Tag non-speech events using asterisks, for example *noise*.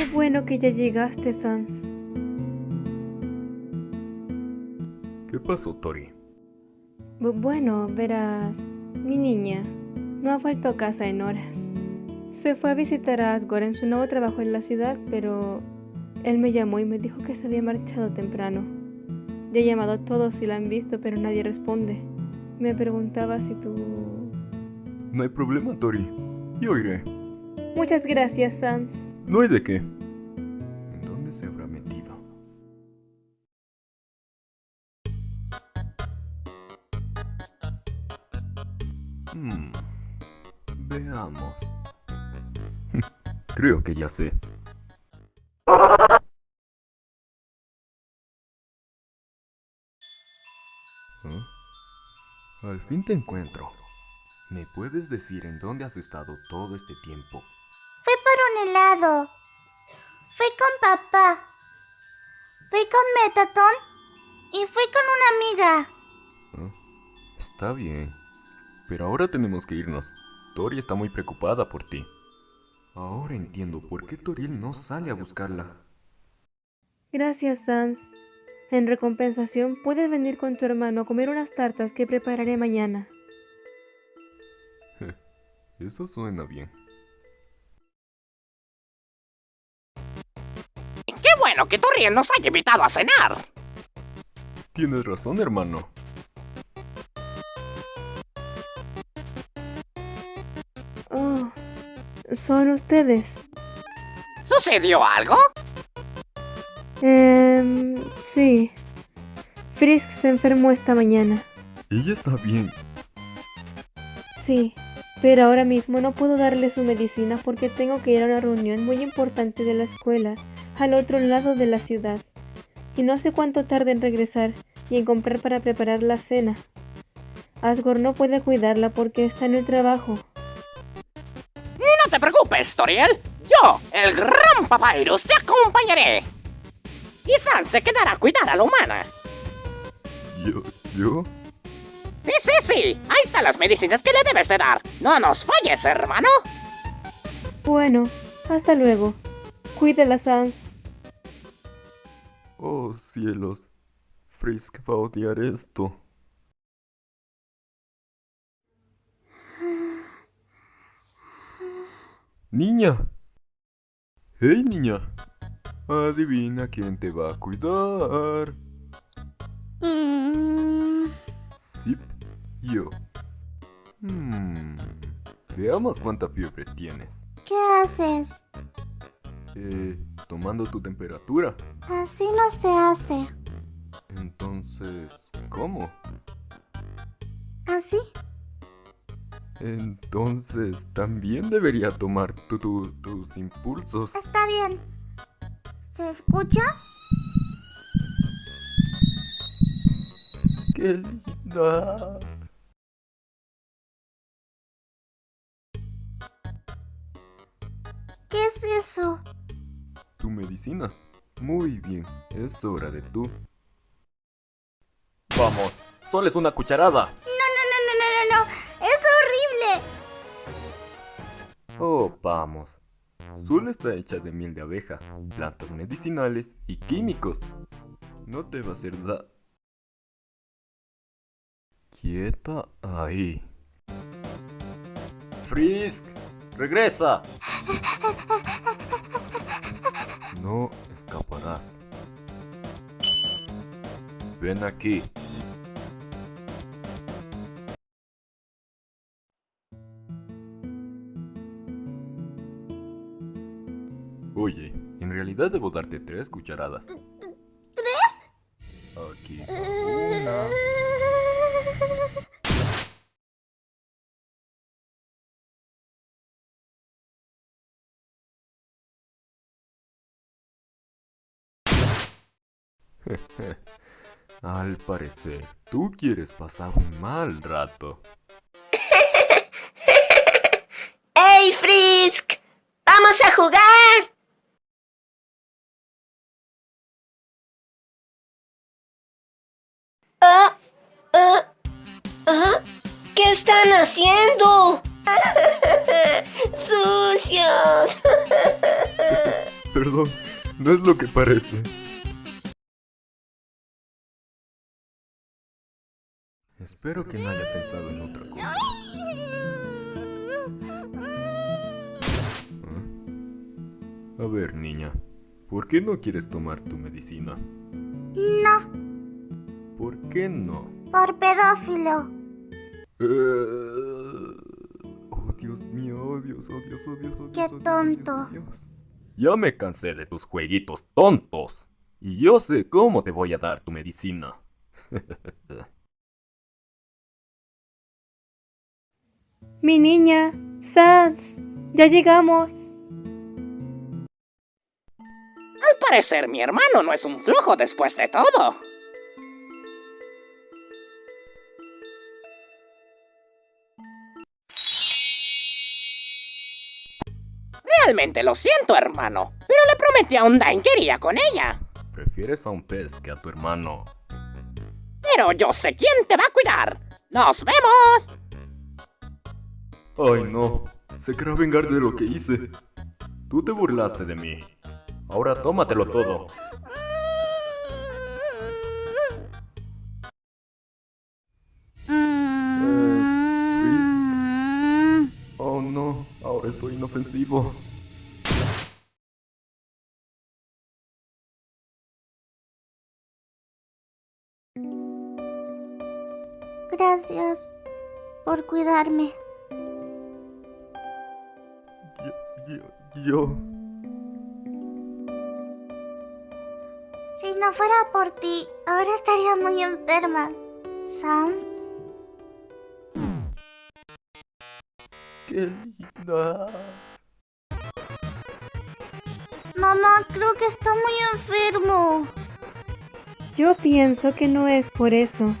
Qué bueno que ya llegaste, Sans. ¿Qué pasó, Tori? Bu- bueno, verás, mi niña no ha vuelto a casa en horas. Se fue a visitar a Asgore en su nuevo trabajo en la ciudad, pero él me llamó y me dijo que se había marchado temprano. Ya he llamado a todos y la han visto, pero nadie responde. Me preguntaba si tú... No hay problema, Tori. Yo iré. Muchas gracias, Sans. No hay de qué. ¿En dónde se habrá metido? Hmm. Veamos. *laughs* Creo que ya sé. ¿Ah? Al fin te encuentro. ¿Me puedes decir en dónde has estado todo este tiempo? Fui por un helado. Fui con papá. Fui con Metatron. Y fui con una amiga. Ah, Está bien. Pero ahora tenemos que irnos. Tori está muy preocupada por ti. Ahora entiendo por qué Toriel no sale a buscarla. Gracias, Sans. En recompensación, puedes venir con tu hermano a comer unas tartas que prepararé mañana. *laughs* Eso suena bien. Qué bueno que Toriel nos haya invitado a cenar. Tienes razón, hermano. Oh, ¿son ustedes? ¿Sucedió algo? Em, sí. Frisk se enfermó esta mañana. Ella está bien. Sí, pero ahora mismo no puedo darle su medicina porque tengo que ir a una reunión muy importante de la escuela, al otro lado de la ciudad. Y no sé cuánto tarde en regresar y en comprar para preparar la cena. Asgore no puede cuidarla porque está en el trabajo. No te preocupes, Toriel. Yo, el gran Papyrus, te acompañaré. Y Sans se quedará a cuidar a la humana. ¿Yo? ¿Yo? Sí, sí, sí. Ahí están las medicinas que le debes de dar. No nos falles, hermano. Bueno, hasta luego. Cuídela, Sans. Oh, cielos. Frisk va a odiar esto. Niña. Hey, niña. Adivina quién te va a cuidar. Mm, Zip, yo. Hmm. Veamos cuánta fiebre tienes. ¿Qué haces? Eh, tomando tu temperatura. Así no se hace. Entonces, ¿cómo? ¿Así? Entonces, también debería tomar tu- tu- tus impulsos. Está bien. ¿Se escucha? ¡Qué linda! ¿Qué es eso? Tu medicina. Muy bien, es hora de tú. Vamos, solo es una cucharada. No, no, no, no, no, no, no. Es horrible. Oh, vamos. Solo está hecha de miel de abeja, plantas medicinales y químicos. No te va a hacer da... Quieta ahí. Frisk, regresa. *laughs* No escaparás. Ven aquí. Oye, en realidad debo darte tres cucharadas. ¿Tres? Aquí va una. *laughs* Al parecer, tú quieres pasar un mal rato. *laughs* ¡Ey, Frisk! ¡Vamos a jugar! Ah, ah, ah, ¿Qué están haciendo? *laughs* ¡Sucios! perdón, no es lo que parece. Espero que no haya pensado en otra cosa. ¿Ah? A ver, niña, ¿por qué no quieres tomar tu medicina? No, ¿Por qué no? por pedófilo. Eh, Oh, Dios mío, oh, Dios, oh, Dios, oh, Dios, oh, Dios. Qué oh, oh, Dios, tonto. oh, Dios. Ya me cansé de tus jueguitos tontos. Y yo sé cómo te voy a dar tu medicina. *laughs* Mi niña, Sans, ya llegamos. Al parecer mi hermano no es un flojo después de todo. Realmente lo siento, hermano, pero le prometí a Undyne que iría con ella. Prefieres a un pez que a tu hermano. Pero yo sé quién te va a cuidar. ¡Nos vemos! Ay, no. Se querrá vengar de lo que hice. Tú te burlaste de mí. Ahora tómatelo todo. Mm, Oh, no. Ahora estoy inofensivo. Gracias por cuidarme. Yo, yo... Si no fuera por ti, ahora estaría muy enferma. Sans, Qué linda. mamá, creo que está muy enfermo. Yo pienso que no es por eso.